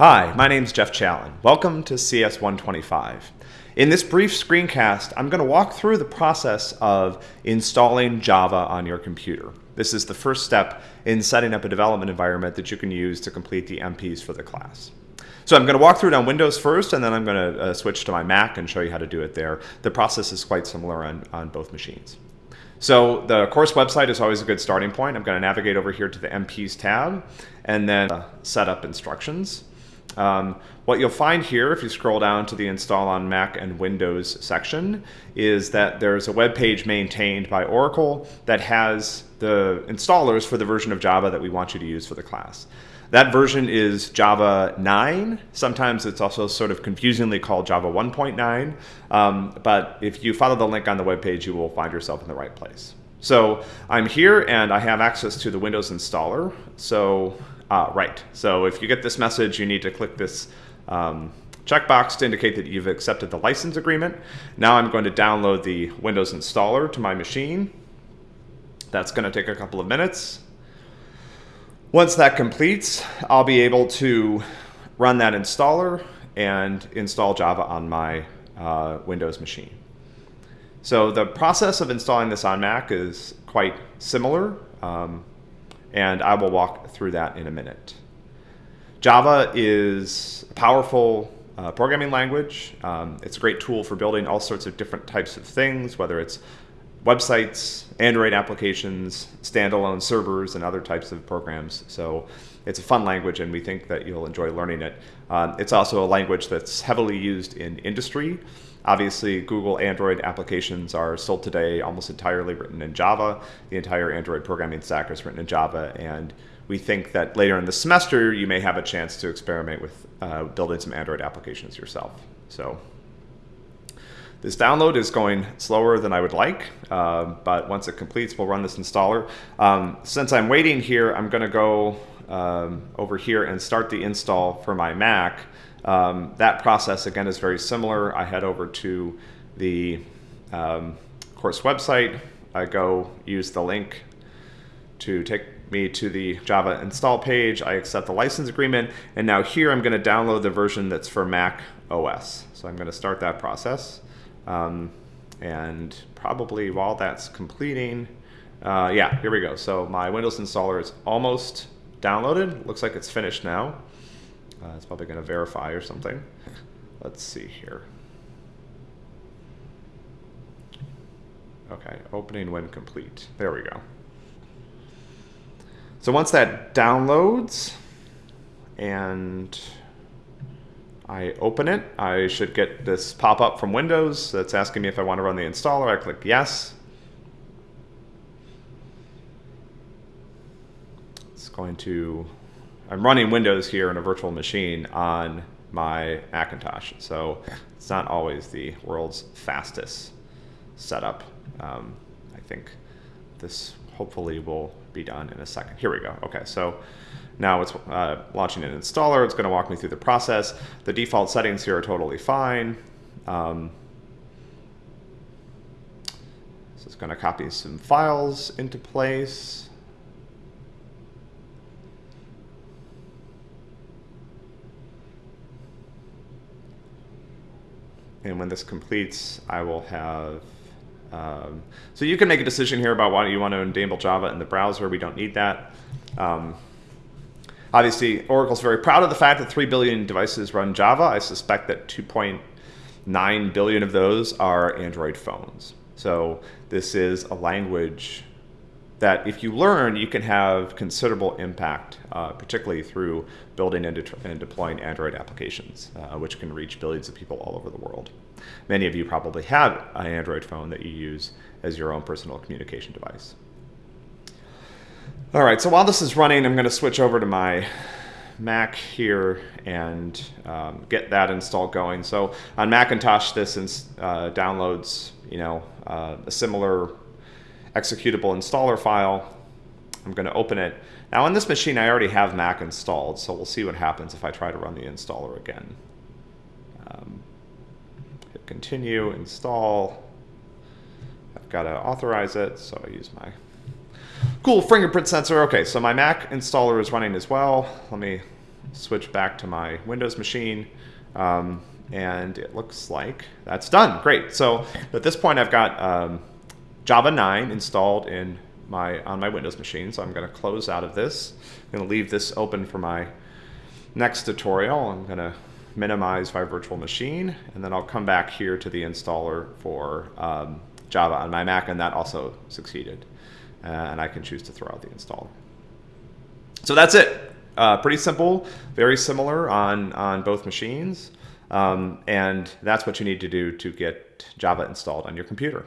Hi, my name's Jeff Challen. Welcome to CS125. In this brief screencast, I'm going to walk through the process of installing Java on your computer. This is the first step in setting up a development environment that you can use to complete the MPs for the class. So I'm going to walk through it on Windows first, and then I'm going to uh, switch to my Mac and show you how to do it there. The process is quite similar on, on both machines. So the course website is always a good starting point. I'm going to navigate over here to the MPs tab and then uh, set up instructions. Um, what you'll find here, if you scroll down to the install on Mac and Windows section, is that there's a web page maintained by Oracle that has the installers for the version of Java that we want you to use for the class. That version is Java 9. Sometimes it's also sort of confusingly called Java 1.9. Um, but if you follow the link on the web page, you will find yourself in the right place. So I'm here and I have access to the Windows installer. So uh, right. So if you get this message, you need to click this um, checkbox to indicate that you've accepted the license agreement. Now I'm going to download the Windows installer to my machine. That's going to take a couple of minutes. Once that completes, I'll be able to run that installer and install Java on my uh, Windows machine. So the process of installing this on Mac is quite similar. Um, and I will walk through that in a minute. Java is a powerful uh, programming language. Um, it's a great tool for building all sorts of different types of things, whether it's websites, Android applications, standalone servers, and other types of programs. So it's a fun language, and we think that you'll enjoy learning it. Um, it's also a language that's heavily used in industry. Obviously, Google Android applications are still today almost entirely written in Java. The entire Android programming stack is written in Java, and we think that later in the semester you may have a chance to experiment with uh, building some Android applications yourself. So this download is going slower than I would like, uh, but once it completes, we'll run this installer. Um, since I'm waiting here, I'm going to go um, over here and start the install for my Mac. Um, that process, again, is very similar. I head over to the um, course website. I go use the link to take me to the Java install page. I accept the license agreement. And now here I'm going to download the version that's for Mac OS. So I'm going to start that process. Um, and probably while that's completing, uh, yeah, here we go. So my Windows installer is almost downloaded. Looks like it's finished now. Uh, it's probably going to verify or something. Let's see here. Okay, opening when complete. There we go. So once that downloads and I open it, I should get this pop-up from Windows that's asking me if I want to run the installer. I click yes. It's going to I'm running Windows here in a virtual machine on my Macintosh, so it's not always the world's fastest setup. Um, I think this hopefully will be done in a second. Here we go. Okay, so now it's uh, launching an installer. It's going to walk me through the process. The default settings here are totally fine. Um, so it's going to copy some files into place. And when this completes, I will have, um, so you can make a decision here about why you want to enable Java in the browser. We don't need that. Um, obviously, Oracle's very proud of the fact that 3 billion devices run Java. I suspect that 2.9 billion of those are Android phones. So this is a language that if you learn, you can have considerable impact, uh, particularly through building and, de and deploying Android applications, uh, which can reach billions of people all over the world. Many of you probably have an Android phone that you use as your own personal communication device. All right, so while this is running, I'm going to switch over to my Mac here and um, get that install going. So on Macintosh, this uh, downloads, you know, uh, a similar executable installer file. I'm going to open it. Now on this machine, I already have Mac installed, so we'll see what happens if I try to run the installer again. Um, hit continue, install. I've got to authorize it, so I use my cool fingerprint sensor. Okay, so my Mac installer is running as well. Let me switch back to my Windows machine. Um, and it looks like that's done. Great. So at this point, I've got um, Java 9 installed in my on my Windows machine. So I'm going to close out of this. I'm going to leave this open for my next tutorial. I'm going to minimize my virtual machine, and then I'll come back here to the installer for um, Java on my Mac, and that also succeeded. Uh, and I can choose to throw out the installer. So that's it. Uh, pretty simple, very similar on, on both machines. Um, and that's what you need to do to get Java installed on your computer.